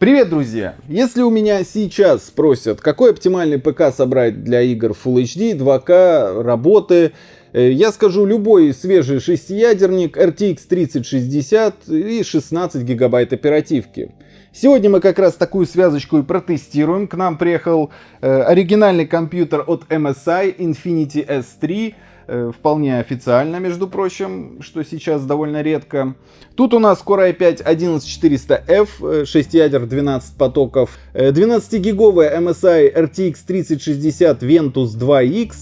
Привет, друзья! Если у меня сейчас спросят, какой оптимальный ПК собрать для игр Full HD, 2К, работы, э, я скажу любой свежий шестиядерник RTX 3060 и 16 гигабайт оперативки. Сегодня мы как раз такую связочку и протестируем. К нам приехал э, оригинальный компьютер от MSI Infinity S3 Э, вполне официально, между прочим, что сейчас довольно редко. Тут у нас Core i5 11400F, 6 ядер, 12 потоков, 12-гиговая MSI RTX 3060 Ventus 2X,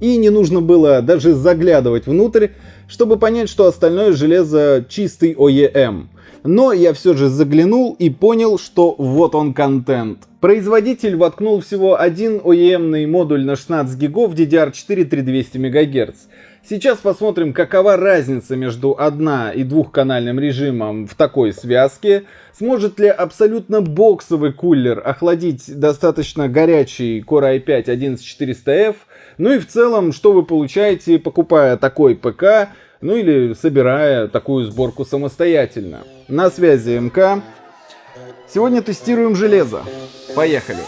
и не нужно было даже заглядывать внутрь, чтобы понять, что остальное железо чистый OEM. Но я все же заглянул и понял, что вот он контент. Производитель воткнул всего один OEM модуль на 16 гигов DDR4 3200 МГц. Сейчас посмотрим, какова разница между одна- и двухканальным режимом в такой связке. Сможет ли абсолютно боксовый кулер охладить достаточно горячий Core i5 11400F? Ну и в целом, что вы получаете, покупая такой ПК, ну или собирая такую сборку самостоятельно. На связи МК. Сегодня тестируем железо. Поехали!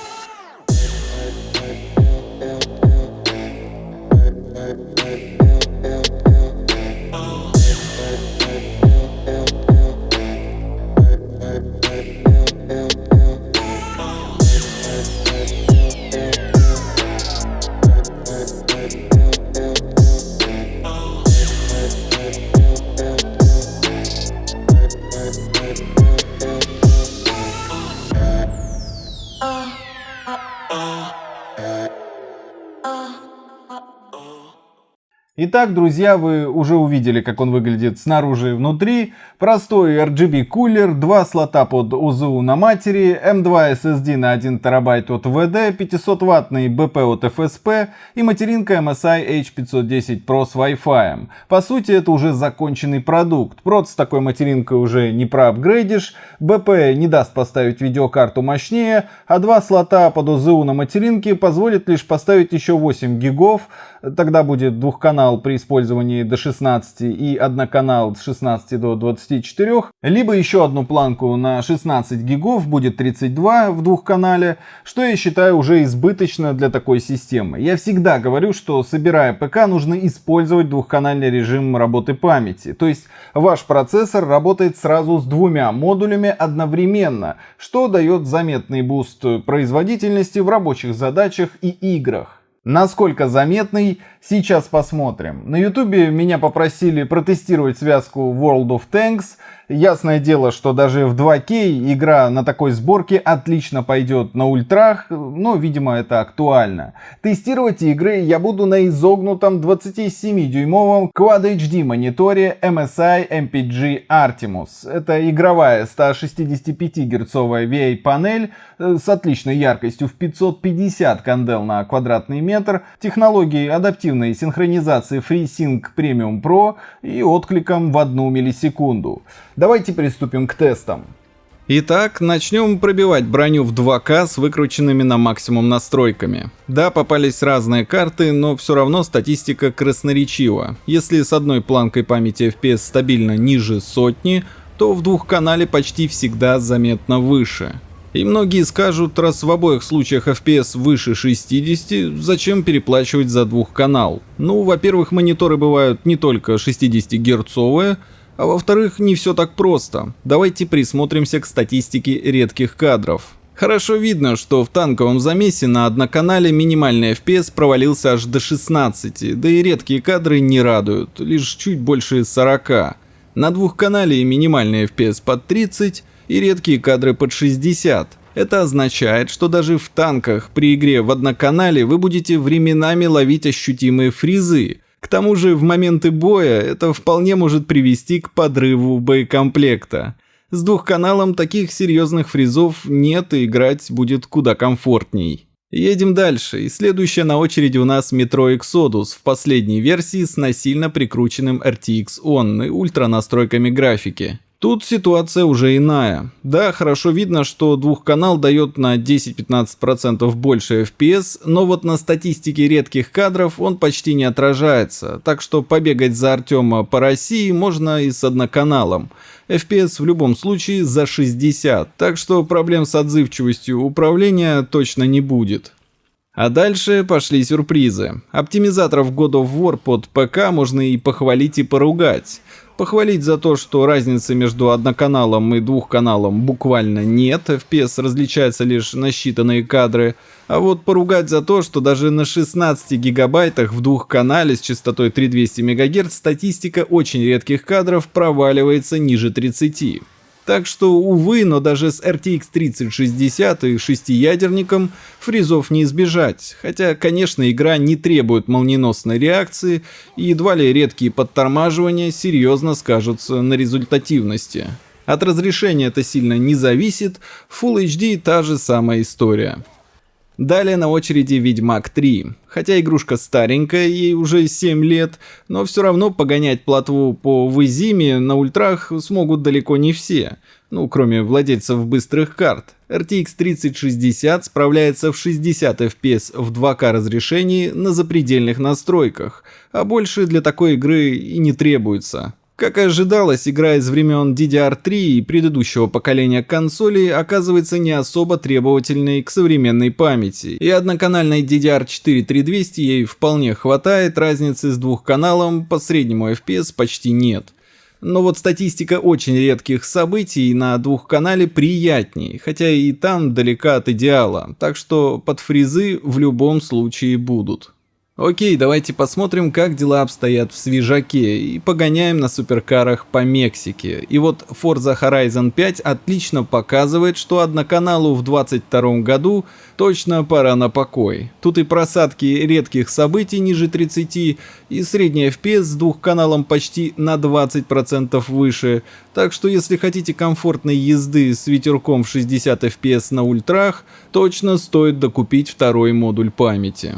Итак, друзья, вы уже увидели, как он выглядит снаружи и внутри. Простой RGB кулер, два слота под УЗУ на матери, M2 SSD на 1 терабайт от VD, 500 ваттный BP от FSP и материнка MSI H510 Pro с Wi-Fi. По сути, это уже законченный продукт. Прот с такой материнкой уже не проапгрейдишь, BP не даст поставить видеокарту мощнее, а два слота под УЗУ на материнке позволит лишь поставить еще 8 гигов, тогда будет двухканал при использовании до 16 и одноканал с 16 до 24, либо еще одну планку на 16 гигов будет 32 в двухканале, что я считаю уже избыточно для такой системы. Я всегда говорю, что собирая ПК нужно использовать двухканальный режим работы памяти, то есть ваш процессор работает сразу с двумя модулями одновременно, что дает заметный буст производительности в рабочих задачах и играх. Насколько заметный, сейчас посмотрим. На ютубе меня попросили протестировать связку World of Tanks Ясное дело, что даже в 2К игра на такой сборке отлично пойдет на ультрах, но, видимо, это актуально. Тестировать игры я буду на изогнутом 27-дюймовом Quad HD мониторе MSI MPG Artemus. Это игровая 165 герцовая VA панель э, с отличной яркостью в 550 кандел на квадратный метр, технологией адаптивной синхронизации FreeSync Premium Pro и откликом в 1 миллисекунду. Давайте приступим к тестам. Итак, начнем пробивать броню в 2К с выкрученными на максимум настройками. Да, попались разные карты, но все равно статистика красноречива. Если с одной планкой памяти FPS стабильно ниже сотни, то в двухканале почти всегда заметно выше. И многие скажут, раз в обоих случаях FPS выше 60, зачем переплачивать за двухканал? Ну, во-первых, мониторы бывают не только 60 герцовые, а во-вторых, не все так просто. Давайте присмотримся к статистике редких кадров. Хорошо видно, что в танковом замесе на одноканале минимальный FPS провалился аж до 16, да и редкие кадры не радуют, лишь чуть больше 40. На двухканале минимальный FPS под 30 и редкие кадры под 60. Это означает, что даже в танках при игре в одноканале вы будете временами ловить ощутимые фризы, к тому же в моменты боя это вполне может привести к подрыву боекомплекта. С двухканалом таких серьезных фризов нет и играть будет куда комфортней. Едем дальше, и следующая на очереди у нас Metro Exodus в последней версии с насильно прикрученным RTX On и ультра настройками графики. Тут ситуация уже иная. Да, хорошо видно, что двухканал дает на 10-15% больше FPS, но вот на статистике редких кадров он почти не отражается, так что побегать за Артема по России можно и с одноканалом. FPS в любом случае за 60, так что проблем с отзывчивостью управления точно не будет. А дальше пошли сюрпризы. Оптимизаторов God of War под ПК можно и похвалить, и поругать. Похвалить за то, что разницы между одноканалом и двухканалом буквально нет, FPS различается лишь на считанные кадры, а вот поругать за то, что даже на 16 гигабайтах в двухканале с частотой 3200 МГц статистика очень редких кадров проваливается ниже 30. Так что, увы, но даже с RTX 3060 и шестиядерником фризов не избежать. Хотя, конечно, игра не требует молниеносной реакции, и едва ли редкие подтормаживания серьезно скажутся на результативности. От разрешения это сильно не зависит, Full HD та же самая история. Далее на очереди Ведьмак 3. Хотя игрушка старенькая, ей уже 7 лет, но все равно погонять платву по Визиме на ультрах смогут далеко не все. Ну, кроме владельцев быстрых карт. RTX 3060 справляется в 60 FPS в 2К разрешении на запредельных настройках, а больше для такой игры и не требуется. Как и ожидалось, игра из времен DDR3 и предыдущего поколения консолей оказывается не особо требовательной к современной памяти, и одноканальной DDR4 3200 ей вполне хватает, разницы с двухканалом по среднему FPS почти нет. Но вот статистика очень редких событий на двухканале приятней, хотя и там далека от идеала, так что под фризы в любом случае будут. Окей, давайте посмотрим, как дела обстоят в свежаке и погоняем на суперкарах по Мексике. И вот Forza Horizon 5 отлично показывает, что одноканалу в 22 году точно пора на покой. Тут и просадки редких событий ниже 30, и средний FPS с двухканалом почти на 20% выше. Так что если хотите комфортной езды с ветерком в 60 FPS на ультрах, точно стоит докупить второй модуль памяти.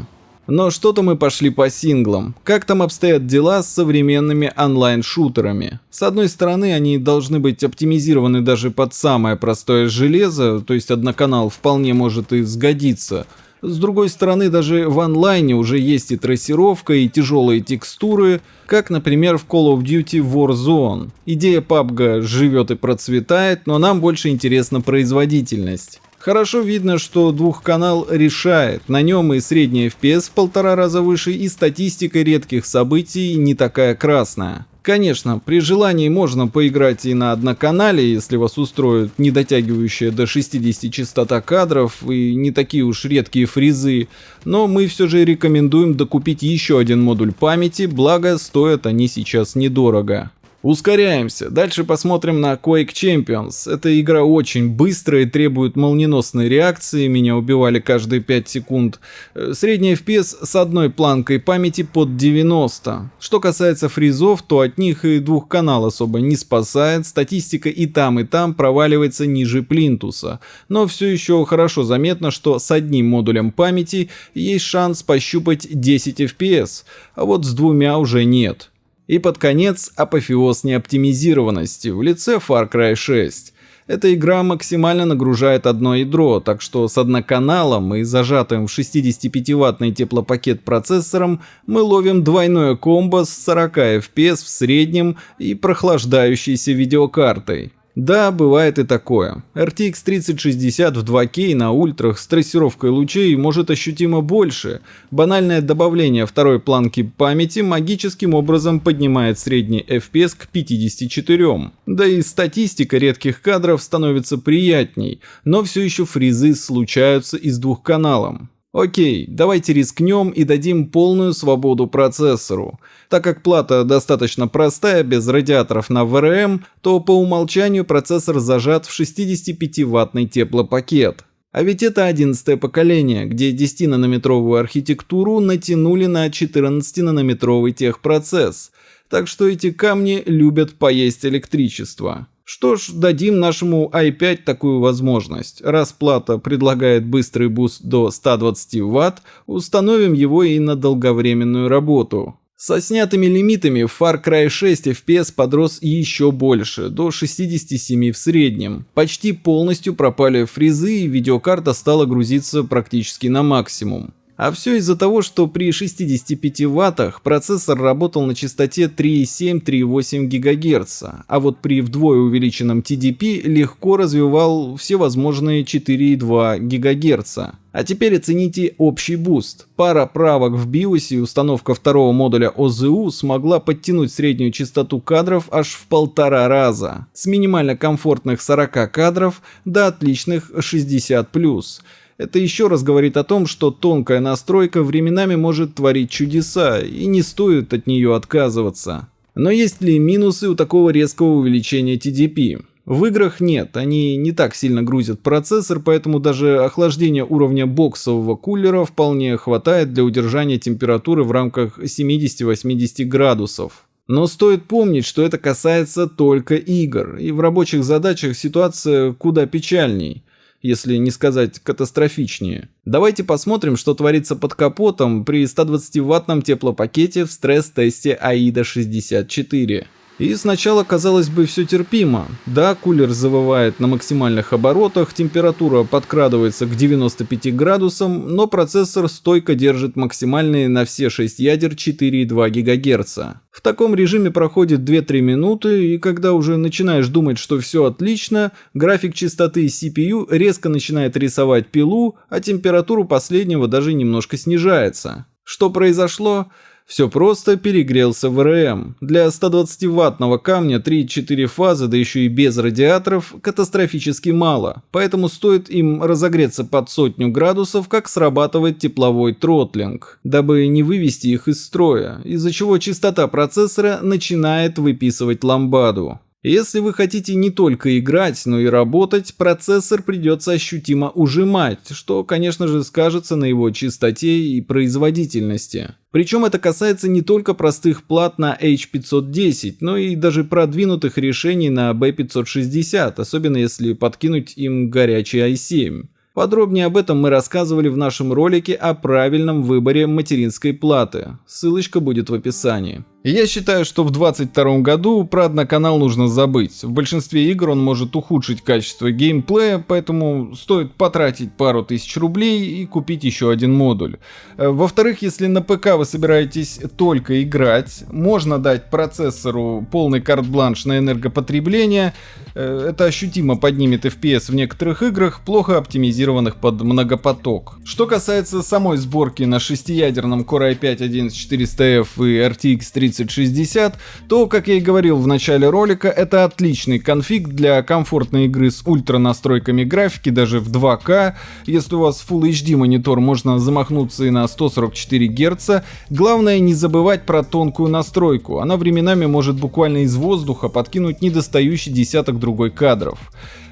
Но что-то мы пошли по синглам. Как там обстоят дела с современными онлайн-шутерами? С одной стороны, они должны быть оптимизированы даже под самое простое железо, то есть одноканал вполне может и сгодиться. С другой стороны, даже в онлайне уже есть и трассировка, и тяжелые текстуры, как, например, в Call of Duty Warzone. Идея PUBG живет и процветает, но нам больше интересна производительность. Хорошо видно, что двухканал решает, на нем и средний FPS в полтора раза выше, и статистика редких событий не такая красная. Конечно, при желании можно поиграть и на одноканале, если вас устроит не дотягивающая до 60 частота кадров и не такие уж редкие фризы, но мы все же рекомендуем докупить еще один модуль памяти, благо стоят они сейчас недорого. Ускоряемся. Дальше посмотрим на Quake Champions. Эта игра очень быстрая и требует молниеносной реакции. Меня убивали каждые 5 секунд. Э, средний FPS с одной планкой памяти под 90. Что касается фризов, то от них и двух канал особо не спасает. Статистика и там, и там проваливается ниже плинтуса. Но все еще хорошо заметно, что с одним модулем памяти есть шанс пощупать 10 FPS, а вот с двумя уже нет. И под конец апофеоз неоптимизированности в лице Far Cry 6. Эта игра максимально нагружает одно ядро, так что с одноканалом и зажатым в 65-ваттный теплопакет процессором мы ловим двойное комбо с 40 FPS в среднем и прохлаждающейся видеокартой. Да, бывает и такое. RTX 3060 в 2К на ультрах с трассировкой лучей может ощутимо больше. Банальное добавление второй планки памяти магическим образом поднимает средний FPS к 54. Да и статистика редких кадров становится приятней, но все еще фризы случаются и с двухканалом. Окей, давайте рискнем и дадим полную свободу процессору. Так как плата достаточно простая, без радиаторов на VRM, то по умолчанию процессор зажат в 65-ваттный теплопакет. А ведь это 11 поколение, где 10-нанометровую архитектуру натянули на 14-нанометровый техпроцесс. Так что эти камни любят поесть электричество. Что ж, дадим нашему i5 такую возможность. Раз плата предлагает быстрый буст до 120 Вт, установим его и на долговременную работу. Со снятыми лимитами в Far Cry 6 FPS подрос еще больше, до 67 в среднем. Почти полностью пропали фризы и видеокарта стала грузиться практически на максимум. А все из-за того, что при 65 ваттах процессор работал на частоте 3,7-3,8 ГГц, а вот при вдвое увеличенном TDP легко развивал все возможные 4,2 ГГц. А теперь оцените общий буст. Пара правок в BIOS и установка второго модуля ОЗУ смогла подтянуть среднюю частоту кадров аж в полтора раза. С минимально комфортных 40 кадров до отличных 60+. Это еще раз говорит о том, что тонкая настройка временами может творить чудеса, и не стоит от нее отказываться. Но есть ли минусы у такого резкого увеличения TDP? В играх нет, они не так сильно грузят процессор, поэтому даже охлаждение уровня боксового кулера вполне хватает для удержания температуры в рамках 70-80 градусов. Но стоит помнить, что это касается только игр, и в рабочих задачах ситуация куда печальней если не сказать катастрофичнее. Давайте посмотрим, что творится под капотом при 120-ваттном теплопакете в стресс-тесте AIDA 64. И сначала казалось бы все терпимо. Да, кулер завывает на максимальных оборотах, температура подкрадывается к 95 градусам, но процессор стойко держит максимальные на все 6 ядер 4,2 ГГц. В таком режиме проходит 2-3 минуты, и когда уже начинаешь думать, что все отлично, график частоты CPU резко начинает рисовать пилу, а температура последнего даже немножко снижается. Что произошло? Все просто перегрелся в РМ. Для 120-ваттного камня 3-4 фазы, да еще и без радиаторов, катастрофически мало, поэтому стоит им разогреться под сотню градусов, как срабатывает тепловой тротлинг, дабы не вывести их из строя, из-за чего частота процессора начинает выписывать ламбаду. Если вы хотите не только играть, но и работать, процессор придется ощутимо ужимать, что, конечно же, скажется на его чистоте и производительности. Причем это касается не только простых плат на H510, но и даже продвинутых решений на B560, особенно если подкинуть им горячий i7. Подробнее об этом мы рассказывали в нашем ролике о правильном выборе материнской платы. Ссылочка будет в описании. Я считаю, что в 2022 году про одноканал нужно забыть. В большинстве игр он может ухудшить качество геймплея, поэтому стоит потратить пару тысяч рублей и купить еще один модуль. Э, во-вторых, если на ПК вы собираетесь только играть, можно дать процессору полный карт-бланш на энергопотребление. Э, это ощутимо поднимет FPS в некоторых играх, плохо оптимизированных под многопоток. Что касается самой сборки на шестиядерном Core i5-11400F и RTX 30 3060, то, как я и говорил в начале ролика, это отличный конфиг для комфортной игры с ультра настройками графики, даже в 2К. Если у вас Full HD монитор, можно замахнуться и на 144 Гц. Главное не забывать про тонкую настройку, она временами может буквально из воздуха подкинуть недостающий десяток другой кадров.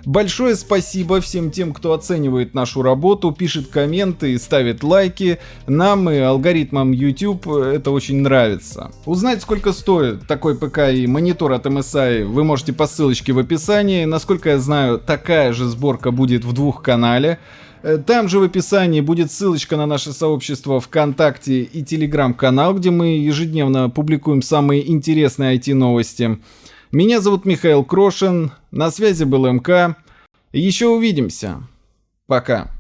Большое спасибо всем тем, кто оценивает нашу работу, пишет комменты и ставит лайки. Нам и алгоритмам YouTube это очень нравится. Узнать, сколько стоит такой ПК и монитор от MSI, вы можете по ссылочке в описании. Насколько я знаю, такая же сборка будет в двухканале. Э, там же в описании будет ссылочка на наше сообщество ВКонтакте и Телеграм-канал, где мы ежедневно публикуем самые интересные IT-новости. Меня зовут Михаил Крошин, на связи был МК. Еще увидимся. Пока.